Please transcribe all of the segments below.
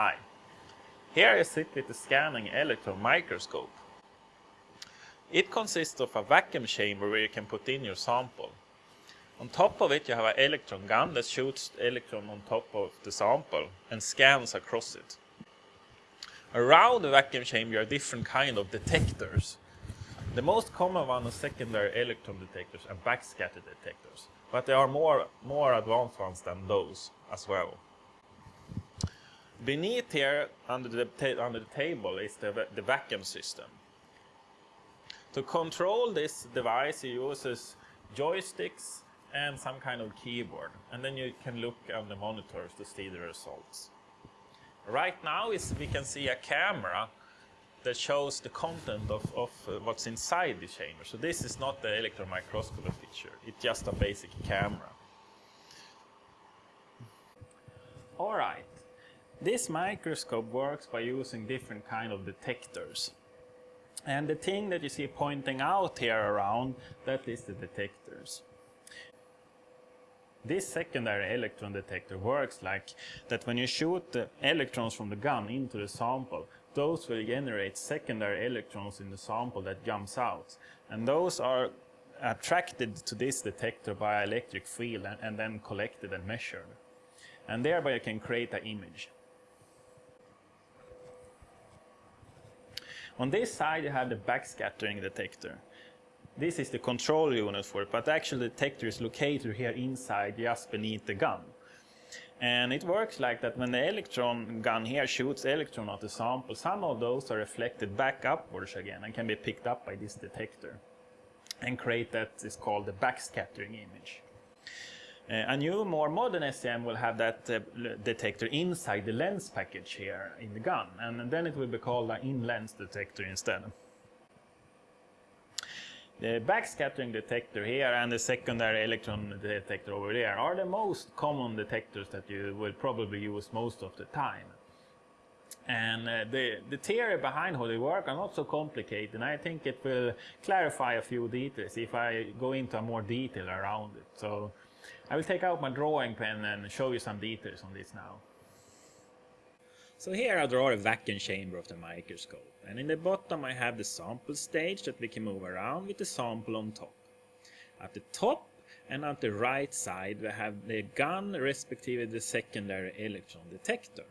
Hi. Here I sit with the scanning electron microscope. It consists of a vacuum chamber where you can put in your sample. On top of it you have an electron gun that shoots electron on top of the sample and scans across it. Around the vacuum chamber are different kind of detectors. The most common one is secondary electron detectors and backscatter detectors, but there are more, more advanced ones than those as well. Beneath here, under the, under the table, is the, the vacuum system. To control this device, it uses joysticks and some kind of keyboard, and then you can look on the monitors to see the results. Right now is we can see a camera that shows the content of, of uh, what's inside the chamber. So this is not the electron microscopy picture, it's just a basic camera. Alright, this microscope works by using different kind of detectors. And the thing that you see pointing out here around, that is the detectors. This secondary electron detector works like that when you shoot the electrons from the gun into the sample, those will generate secondary electrons in the sample that jumps out. And those are attracted to this detector by electric field and, and then collected and measured. And thereby you can create an image. On this side you have the backscattering detector. This is the control unit for it, but actually the detector is located here inside just beneath the gun. And it works like that when the electron gun here shoots electron at the sample, some of those are reflected back upwards again and can be picked up by this detector and create that is called the backscattering image. Uh, a new, more modern SEM will have that uh, detector inside the lens package here in the gun, and then it will be called an in-lens detector instead. The backscattering detector here and the secondary electron detector over there are the most common detectors that you will probably use most of the time. And uh, the, the theory behind how they work are not so complicated and I think it will clarify a few details if I go into more detail around it. So I will take out my drawing pen and show you some details on this now. So here I draw a vacuum chamber of the microscope and in the bottom I have the sample stage that we can move around with the sample on top. At the top and at the right side we have the gun respectively the secondary electron detector.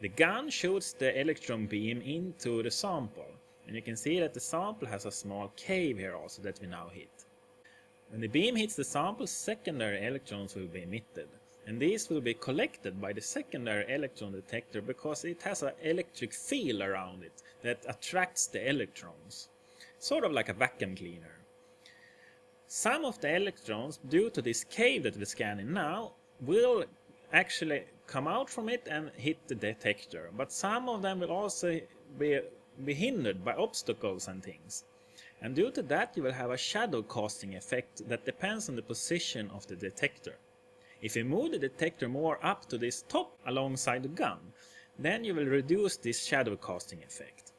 The gun shoots the electron beam into the sample and you can see that the sample has a small cave here also that we now hit. When the beam hits the sample secondary electrons will be emitted and these will be collected by the secondary electron detector because it has an electric field around it that attracts the electrons, sort of like a vacuum cleaner. Some of the electrons, due to this cave that we're scanning now, will actually come out from it and hit the detector, but some of them will also be, be hindered by obstacles and things. And due to that you will have a shadow casting effect that depends on the position of the detector. If you move the detector more up to this top alongside the gun, then you will reduce this shadow casting effect.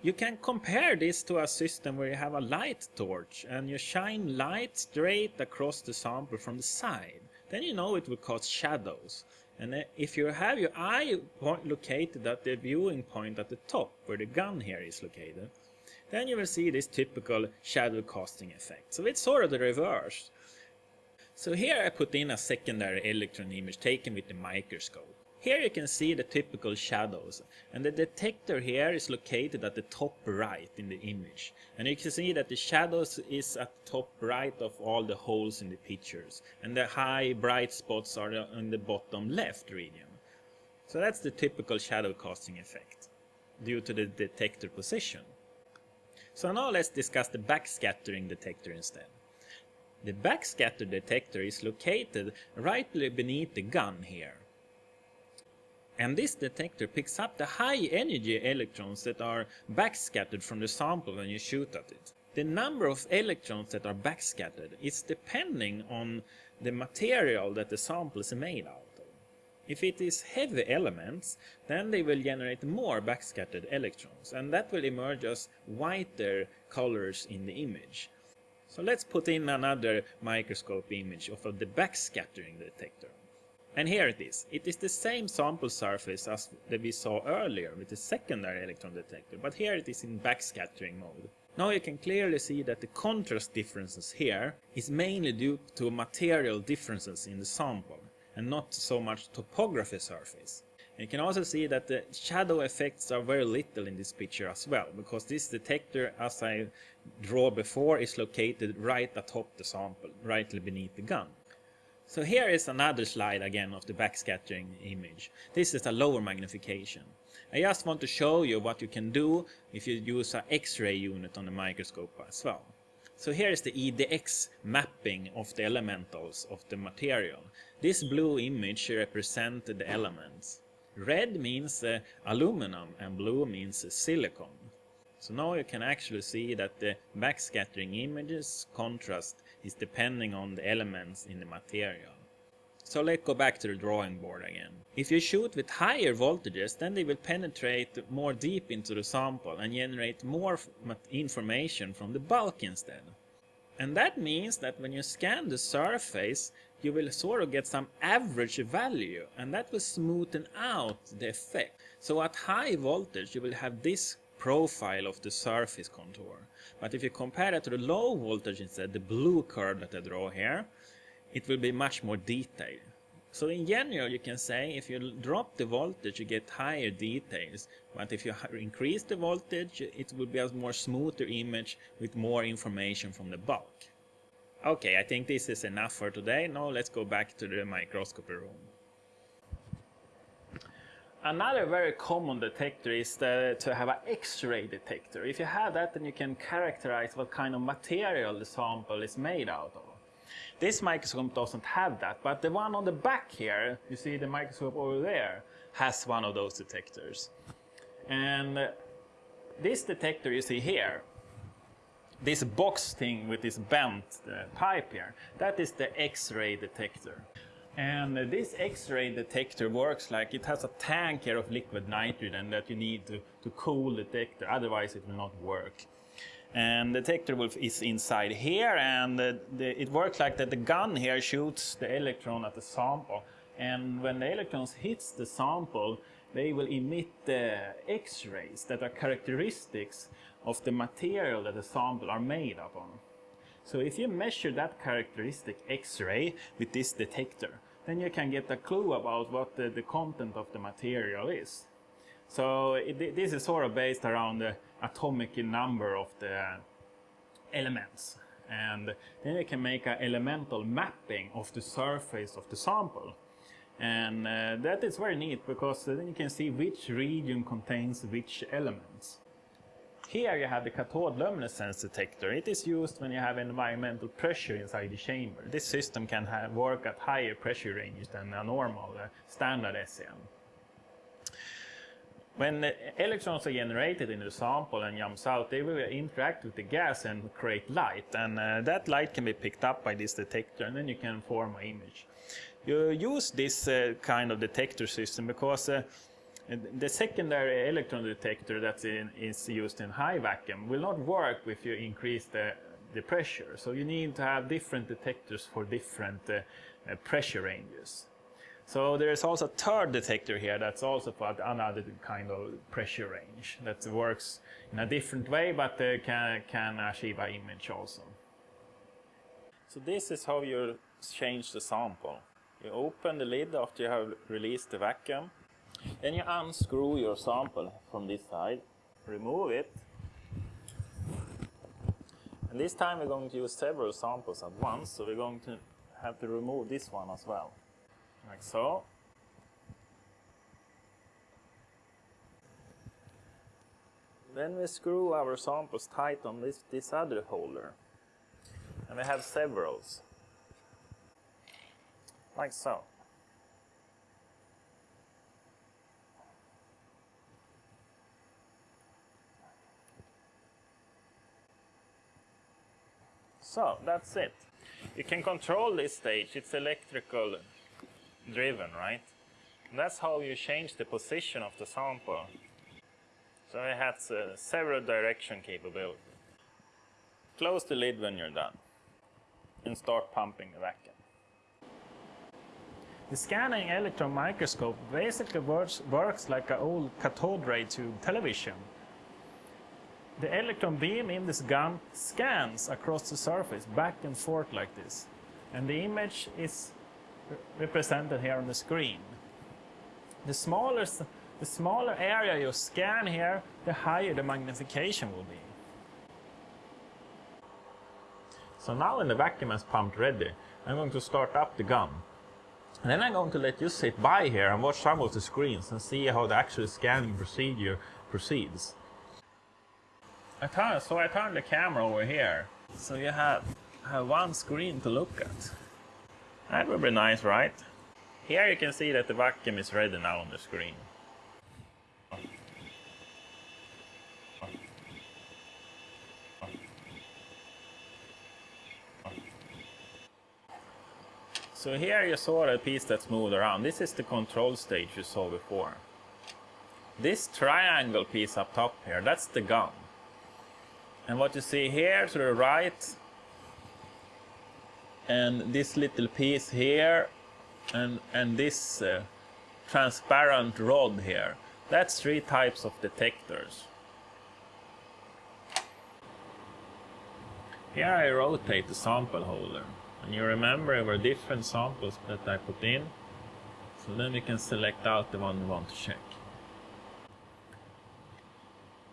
You can compare this to a system where you have a light torch and you shine light straight across the sample from the side. Then you know it will cause shadows. And if you have your eye point located at the viewing point at the top, where the gun here is located, then you will see this typical shadow casting effect. So it's sort of the reverse. So here I put in a secondary electron image taken with the microscope. Here you can see the typical shadows and the detector here is located at the top right in the image and you can see that the shadows is at the top right of all the holes in the pictures and the high bright spots are in the bottom left region. So that's the typical shadow casting effect due to the detector position. So now let's discuss the backscattering detector instead. The backscatter detector is located right beneath the gun here. And this detector picks up the high energy electrons that are backscattered from the sample when you shoot at it. The number of electrons that are backscattered is depending on the material that the sample is made of. If it is heavy elements, then they will generate more backscattered electrons, and that will emerge as whiter colors in the image. So let's put in another microscope image of the backscattering detector. And here it is. It is the same sample surface as that we saw earlier with the secondary electron detector, but here it is in backscattering mode. Now you can clearly see that the contrast differences here is mainly due to material differences in the sample and not so much topography surface. You can also see that the shadow effects are very little in this picture as well, because this detector, as I draw before, is located right atop the sample, right beneath the gun. So here is another slide again of the backscattering image. This is a lower magnification. I just want to show you what you can do if you use an X-ray unit on the microscope as well. So here is the EDX mapping of the elementals of the material. This blue image represents the elements. Red means uh, aluminum and blue means uh, silicon. So now you can actually see that the backscattering images contrast is depending on the elements in the material. So let's go back to the drawing board again. If you shoot with higher voltages, then they will penetrate more deep into the sample and generate more information from the bulk instead. And that means that when you scan the surface, you will sort of get some average value and that will smoothen out the effect. So at high voltage you will have this profile of the surface contour. But if you compare it to the low voltage instead, the blue curve that I draw here, it will be much more detailed. So in general you can say if you drop the voltage you get higher details but if you increase the voltage it will be a more smoother image with more information from the bulk. Okay, I think this is enough for today. Now let's go back to the microscopy room. Another very common detector is the, to have an X-ray detector. If you have that, then you can characterize what kind of material the sample is made out of. This microscope doesn't have that, but the one on the back here, you see the microscope over there, has one of those detectors. And this detector you see here, this box thing with this bent uh, pipe here, that is the X-ray detector. And this X-ray detector works like it has a tank here of liquid nitrogen that you need to, to cool the detector, otherwise it will not work. And the detector is inside here and the, the, it works like that the gun here shoots the electron at the sample. And when the electrons hits the sample, they will emit the X-rays that are characteristics of the material that the sample are made upon. So if you measure that characteristic X-ray with this detector, then you can get a clue about what the, the content of the material is. So it, this is sort of based around the atomic number of the elements. And then you can make an elemental mapping of the surface of the sample. And uh, that is very neat because then you can see which region contains which elements. Here you have the cathode luminescence detector. It is used when you have environmental pressure inside the chamber. This system can work at higher pressure ranges than a normal uh, standard SEM. When electrons are generated in the sample and jumps out, they will interact with the gas and create light. And uh, that light can be picked up by this detector and then you can form an image. You use this uh, kind of detector system because uh, the secondary electron detector that is used in high vacuum will not work if you increase the, the pressure. So you need to have different detectors for different uh, uh, pressure ranges. So there is also a third detector here that's also for another kind of pressure range that works in a different way but uh, can, can achieve an image also. So this is how you change the sample. You open the lid after you have released the vacuum then you unscrew your sample from this side, remove it. And this time we're going to use several samples at once, so we're going to have to remove this one as well, like so. Then we screw our samples tight on this, this other holder. And we have severals, like so. So that's it. You can control this stage. It's electrical driven, right? And that's how you change the position of the sample. So it has uh, several direction capability. Close the lid when you're done and start pumping the vacuum. The scanning electron microscope basically works, works like an old cathode ray tube television. The electron beam in this gun scans across the surface back and forth like this. And the image is represented here on the screen. The smaller, the smaller area you scan here, the higher the magnification will be. So now when the vacuum is pumped ready, I'm going to start up the gun. And then I'm going to let you sit by here and watch some of the screens and see how the actual scanning procedure proceeds. I turn, so I turn the camera over here, so you have, have one screen to look at. That would be nice, right? Here you can see that the vacuum is ready now on the screen. So here you saw a piece that's moved around. This is the control stage you saw before. This triangle piece up top here, that's the gun. And what you see here to the right, and this little piece here, and, and this uh, transparent rod here, that's three types of detectors. Here I rotate the sample holder. And you remember there were different samples that I put in. So then we can select out the one we want to check.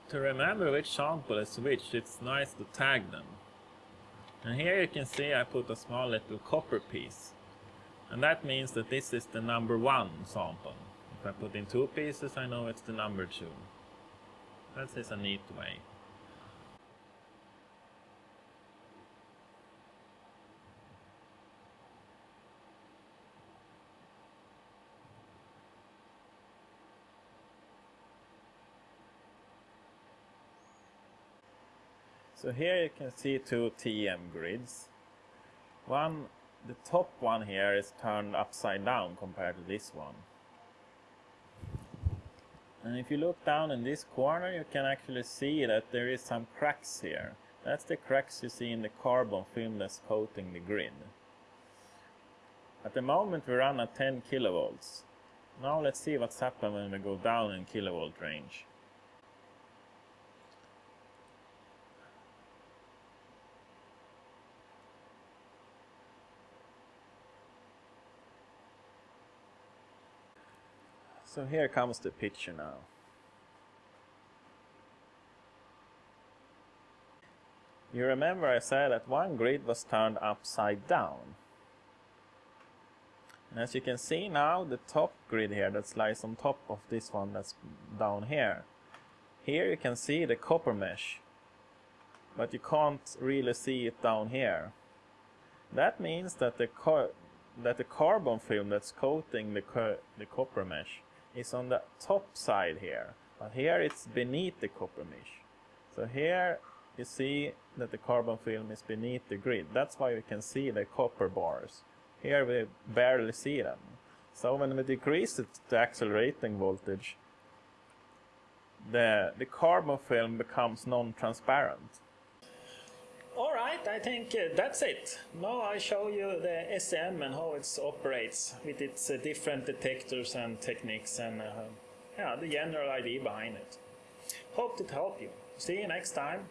To remember which sample is which, it's nice to tag them. And here you can see I put a small little copper piece. And that means that this is the number one sample. If I put in two pieces, I know it's the number two. That is a neat way. So here you can see two TEM grids. One, the top one here is turned upside down compared to this one. And if you look down in this corner you can actually see that there is some cracks here. That's the cracks you see in the carbon film that's coating the grid. At the moment we run at 10 kilovolts. Now let's see what's happened when we go down in kilovolt range. So here comes the picture now. You remember I said that one grid was turned upside down. And as you can see now, the top grid here that lies on top of this one that's down here. Here you can see the copper mesh, but you can't really see it down here. That means that the, that the carbon film that's coating the, co the copper mesh is on the top side here, but here it's beneath the copper mesh. So here you see that the carbon film is beneath the grid. That's why we can see the copper bars. Here we barely see them. So when we decrease to accelerating voltage, the, the carbon film becomes non-transparent. Alright, I think uh, that's it. Now I show you the SEM and how it operates with its uh, different detectors and techniques and uh, yeah, the general idea behind it. Hope to help you. See you next time.